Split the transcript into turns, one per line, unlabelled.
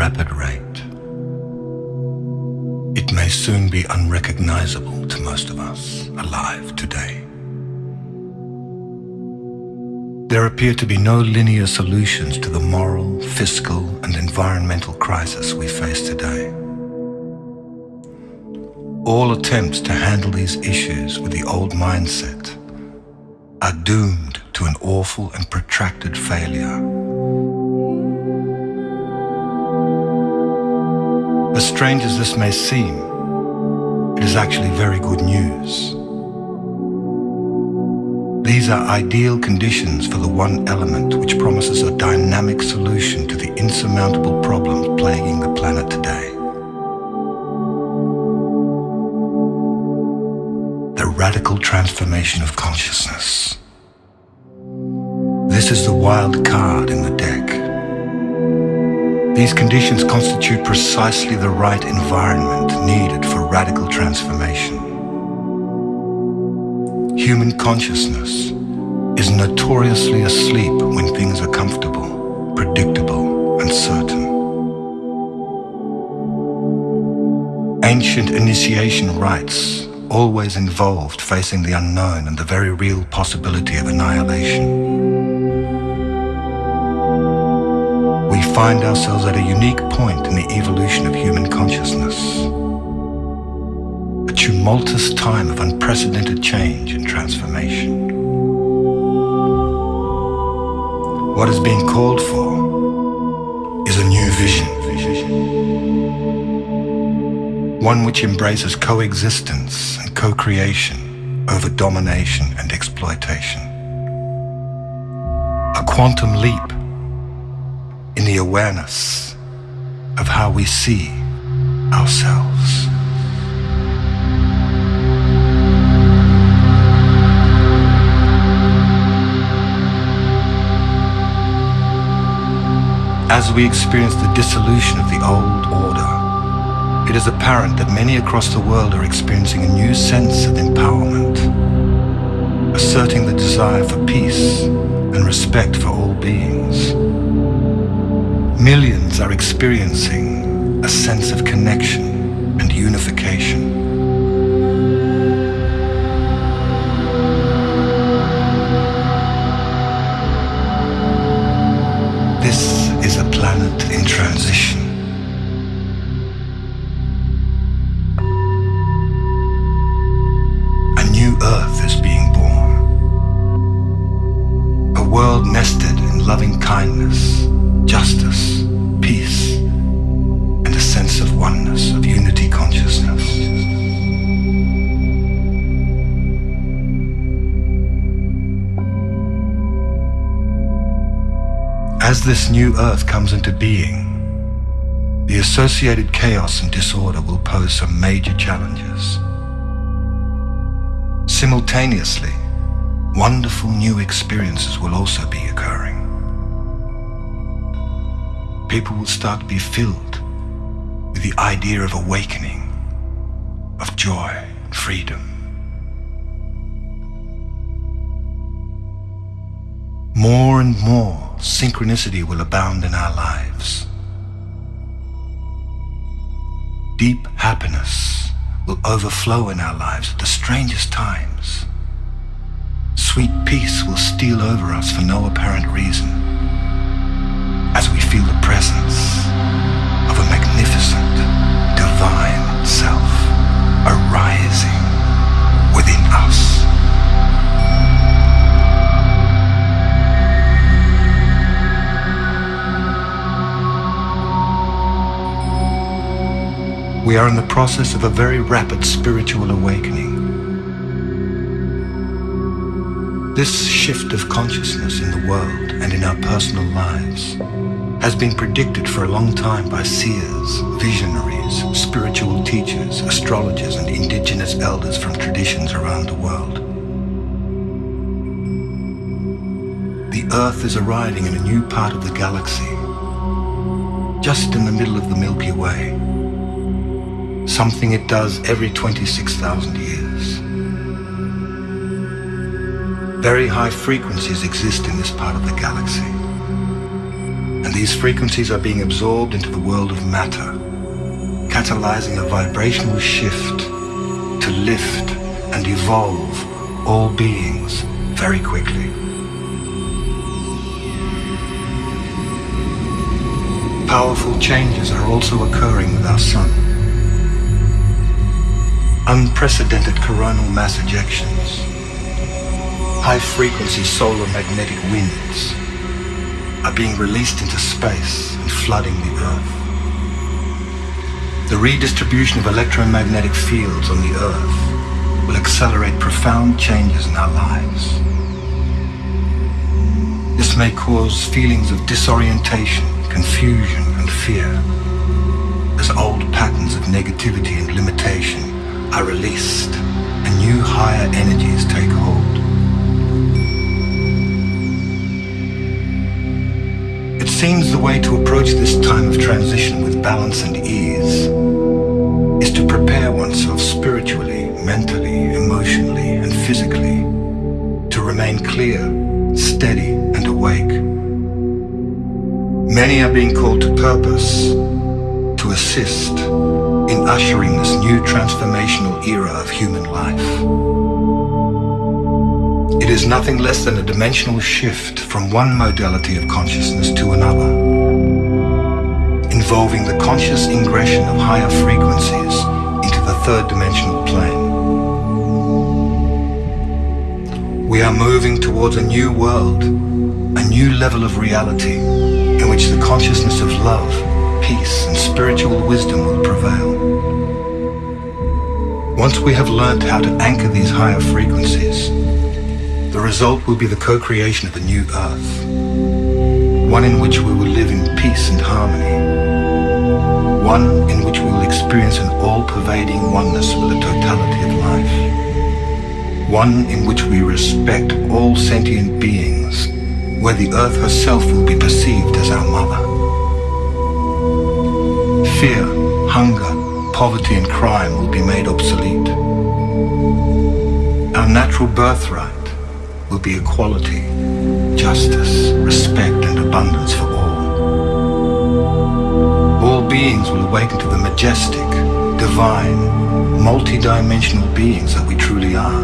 rapid rate, it may soon be unrecognizable to most of us alive today. There appear to be no linear solutions to the moral, fiscal, and environmental crisis we face today. All attempts to handle these issues with the old mindset are doomed to an awful and protracted failure. As strange as this may seem, it is actually very good news. These are ideal conditions for the one element which promises a dynamic solution to the insurmountable problems plaguing the planet today. The radical transformation of consciousness. This is the wild card. These conditions constitute precisely the right environment needed for radical transformation human consciousness is notoriously asleep when things are comfortable, predictable, and certain. Ancient initiation rites always involved facing the unknown and the very real possibility of annihilation. Find ourselves at a unique point in the evolution of human consciousness A tumultuous time of unprecedented change and transformation. What is being called for is a new vision. One which embraces coexistence and co-creation over domination and exploitation. A quantum leap awareness of how we see ourselves. As we experience the dissolution of the old order, it is apparent that many across the world are experiencing a new sense of empowerment, asserting the desire for peace and respect for all beings. Millions are experiencing a sense of connection and unification. This is a planet in transition. A new earth is being born. A world nested in loving kindness, justice, peace, and a sense of oneness, of unity consciousness. As this new earth comes into being, the associated chaos and disorder will pose some major challenges. Simultaneously, wonderful new experiences will also be occurring. People will start to be filled with the idea of awakening, of joy and freedom. More and more synchronicity will abound in our lives. Deep happiness will overflow in our lives at the strangest times. Sweet peace will steal over us for no apparent reason We are in the process of a very rapid spiritual awakening. This shift of consciousness in the world and in our personal lives has been predicted for a long time by seers, visionaries, spiritual teachers, astrologers and indigenous elders from traditions around the world. The Earth is arriving in a new part of the galaxy, just in the middle of the Milky Way something it does every 26,000 years. Very high frequencies exist in this part of the galaxy. And these frequencies are being absorbed into the world of matter, catalyzing a vibrational shift to lift and evolve all beings very quickly. Powerful changes are also occurring with our sun. Unprecedented coronal mass ejections, high-frequency solar magnetic winds are being released into space and flooding the Earth. The redistribution of electromagnetic fields on the Earth will accelerate profound changes in our lives. This may cause feelings of disorientation, confusion and fear as old patterns of negativity and limitation are released and new higher energies take hold. It seems the way to approach this time of transition with balance and ease is to prepare oneself spiritually, mentally, emotionally, and physically to remain clear, steady, and awake. Many are being called to purpose to assist in ushering this new transformational era of human life. It is nothing less than a dimensional shift from one modality of consciousness to another, involving the conscious ingression of higher frequencies into the third dimensional plane. We are moving towards a new world, a new level of reality in which the consciousness of love, peace and spiritual wisdom will prevail. Once we have learned how to anchor these higher frequencies, the result will be the co-creation of a new earth, one in which we will live in peace and harmony, one in which we will experience an all-pervading oneness with the totality of life, one in which we respect all sentient beings, where the earth herself will be perceived as our mother. Fear, hunger, poverty and crime will be made obsolete. Our natural birthright will be equality, justice, respect and abundance for all. All beings will awaken to the majestic, divine, multi-dimensional beings that we truly are.